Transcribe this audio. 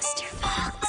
Mr. Fox.